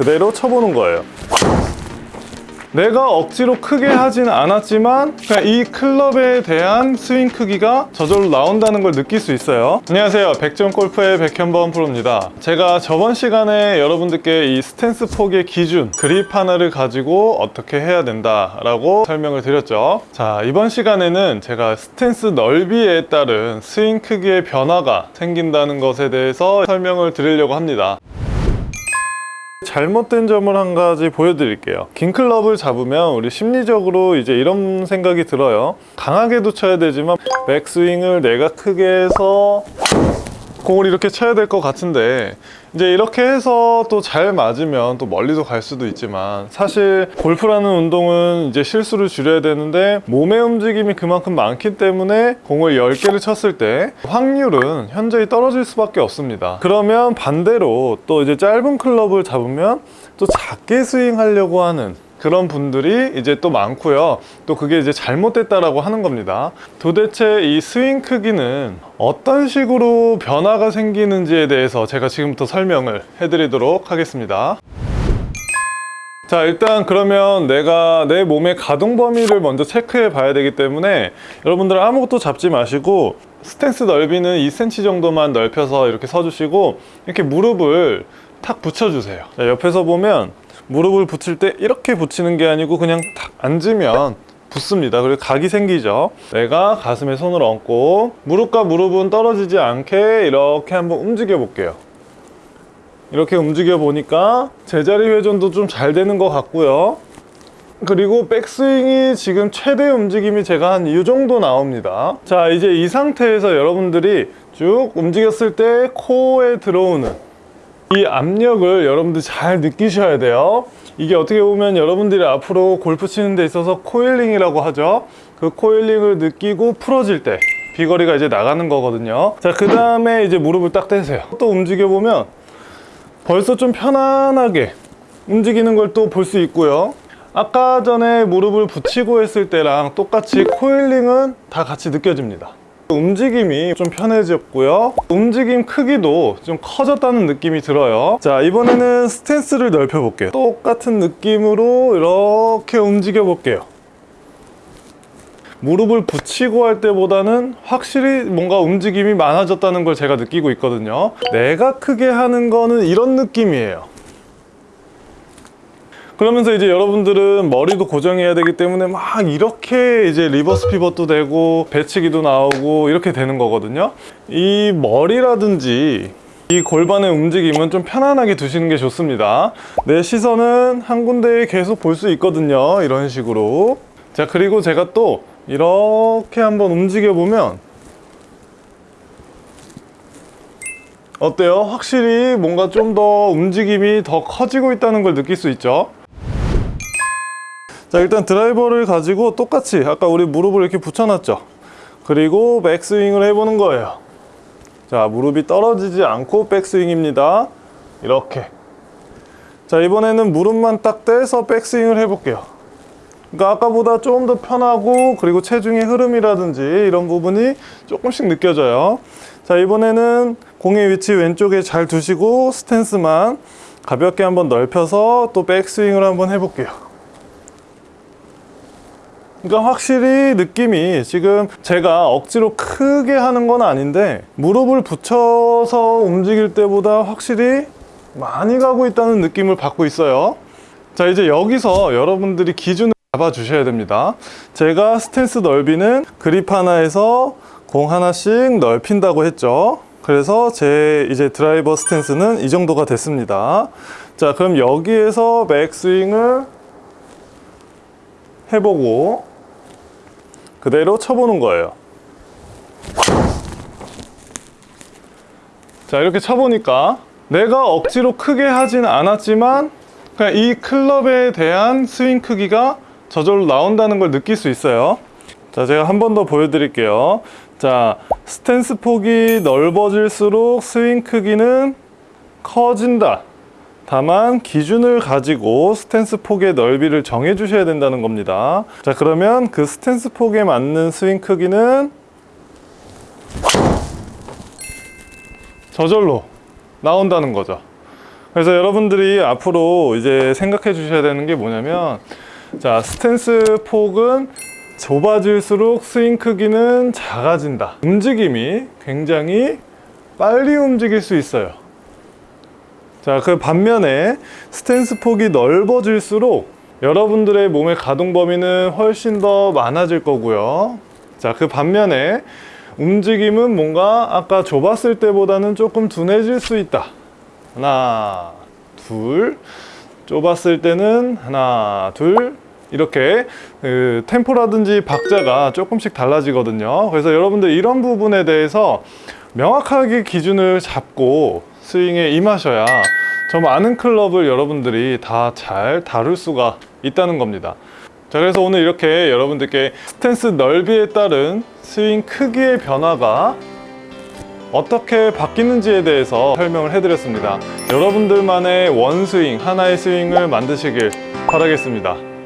그대로 쳐보는 거예요. 내가 억지로 크게 하진 않았지만 그냥 이 클럽에 대한 스윙 크기가 저절로 나온다는 걸 느낄 수 있어요. 안녕하세요. 백점골프의 백현범 프로입니다. 제가 저번 시간에 여러분들께 이 스탠스 폭의 기준 그립 하나를 가지고 어떻게 해야 된다 라고 설명을 드렸죠. 자 이번 시간에는 제가 스탠스 넓이에 따른 스윙 크기의 변화가 생긴다는 것에 대해서 설명을 드리려고 합니다 잘못된 점을 한 가지 보여드릴게요. 긴 클럽을 잡으면 우리 심리적으로 이제 이런 생각이 들어요. 강하게도 쳐야 되지만 백스윙을 내가 크게 해서 공을 이렇게 쳐야 될 것 같은데 이제 이렇게 해서 또 잘 맞으면 또 멀리도 갈 수도 있지만 사실 골프라는 운동은 이제 실수를 줄여야 되는데 몸의 움직임이 그만큼 많기 때문에 공을 10개를 쳤을 때 확률은 현저히 떨어질 수밖에 없습니다. 그러면 반대로 또 이제 짧은 클럽을 잡으면 또 작게 스윙하려고 하는 그런 분들이 이제 또 많고요. 또 그게 이제 잘못됐다라고 하는 겁니다. 도대체 이 스윙 크기는 어떤 식으로 변화가 생기는지에 대해서 제가 지금부터 설명을 해드리도록 하겠습니다. 자 일단 그러면 내가 내 몸의 가동 범위를 먼저 체크해 봐야 되기 때문에 여러분들 아무것도 잡지 마시고 스탠스 넓이는 2cm 정도만 넓혀서 이렇게 서주시고 이렇게 무릎을 탁 붙여주세요. 자, 옆에서 보면 무릎을 붙일 때 이렇게 붙이는 게 아니고 그냥 탁 앉으면 붙습니다. 그리고 각이 생기죠. 내가 가슴에 손을 얹고 무릎과 무릎은 떨어지지 않게 이렇게 한번 움직여 볼게요. 이렇게 움직여 보니까 제자리 회전도 좀 잘 되는 것 같고요. 그리고 백스윙이 지금 최대 움직임이 제가 한 이 정도 나옵니다. 자 이제 이 상태에서 여러분들이 쭉 움직였을 때 코에 들어오는 이 압력을 여러분들 잘 느끼셔야 돼요. 이게 어떻게 보면 여러분들이 앞으로 골프 치는 데 있어서 coiling이라고 하죠. 그 coiling을 느끼고 풀어질 때 비거리가 이제 나가는 거거든요. 자 그 다음에 이제 무릎을 딱 떼세요. 또 움직여 보면 벌써 좀 편안하게 움직이는 걸 또 볼 수 있고요. 아까 전에 무릎을 붙이고 했을 때랑 똑같이 coiling은 다 같이 느껴집니다 움직임이 좀 편해졌고요. 움직임 크기도 좀 커졌다는 느낌이 들어요. 자 이번에는 스탠스를 넓혀 볼게요. 똑같은 느낌으로 이렇게 움직여 볼게요. 무릎을 붙이고 할 때보다는 확실히 뭔가 움직임이 많아졌다는 걸 제가 느끼고 있거든요. 내가 크게 하는 거는 이런 느낌이에요 그러면서 이제 여러분들은 머리도 고정해야 되기 때문에 막 이렇게 이제 reverse pivot도 되고 배치기도 나오고 이렇게 되는 거거든요. 이 머리라든지 이 골반의 움직임은 좀 편안하게 두시는 게 좋습니다. 내 시선은 한 군데에 계속 볼 수 있거든요. 이런 식으로. 자 그리고 제가 또 이렇게 한번 움직여 보면 어때요? 확실히 뭔가 좀 더 움직임이 더 커지고 있다는 걸 느낄 수 있죠 자 일단 드라이버를 가지고 똑같이 아까 우리 무릎을 이렇게 붙여놨죠? 그리고 백스윙을 해보는 거예요. 자 무릎이 떨어지지 않고 백스윙입니다. 이렇게. 자 이번에는 무릎만 딱 떼서 백스윙을 해볼게요. 그러니까 아까보다 조금 더 편하고 그리고 체중의 흐름이라든지 이런 부분이 조금씩 느껴져요. 자 이번에는 공의 위치 왼쪽에 잘 두시고 스탠스만 가볍게 한번 넓혀서 또 백스윙을 한번 해볼게요 그러니까 확실히 느낌이 지금 제가 억지로 크게 하는 건 아닌데 무릎을 붙여서 움직일 때보다 확실히 많이 가고 있다는 느낌을 받고 있어요. 자 이제 여기서 여러분들이 기준을 잡아 주셔야 됩니다. 제가 스탠스 넓이는 그립 하나에서 공 하나씩 넓힌다고 했죠. 그래서 제 이제 드라이버 스탠스는 이 정도가 됐습니다. 자 그럼 여기에서 백스윙을 해보고 그대로 쳐보는 거예요. 자 이렇게 쳐보니까 내가 억지로 크게 하진 않았지만 그냥 이 클럽에 대한 스윙 크기가 저절로 나온다는 걸 느낄 수 있어요. 자 제가 한 번 더 보여드릴게요. 자 스탠스 폭이 넓어질수록 스윙 크기는 커진다 다만 기준을 가지고 스탠스 폭의 넓이를 정해 주셔야 된다는 겁니다. 자 그러면 그 스탠스 폭에 맞는 스윙 크기는 저절로 나온다는 거죠. 그래서 여러분들이 앞으로 이제 생각해 주셔야 되는 게 뭐냐면 자 스탠스 폭은 좁아질수록 스윙 크기는 작아진다. 움직임이 굉장히 빨리 움직일 수 있어요 자 그 반면에 스탠스 폭이 넓어질수록 여러분들의 몸의 가동 범위는 훨씬 더 많아질 거고요. 자 그 반면에 움직임은 뭔가 아까 좁았을 때보다는 조금 둔해질 수 있다. 하나, 둘, 좁았을 때는 하나, 둘. 이렇게 그 템포라든지 박자가 조금씩 달라지거든요. 그래서 여러분들 이런 부분에 대해서 명확하게 기준을 잡고 스윙에 임하셔야 저 많은 클럽을 여러분들이 다 잘 다룰 수가 있다는 겁니다. 자 그래서 오늘 이렇게 여러분들께 스탠스 넓이에 따른 스윙 크기의 변화가 어떻게 바뀌는지에 대해서 설명을 해드렸습니다. 여러분들만의 원스윙, 하나의 스윙을 만드시길 바라겠습니다.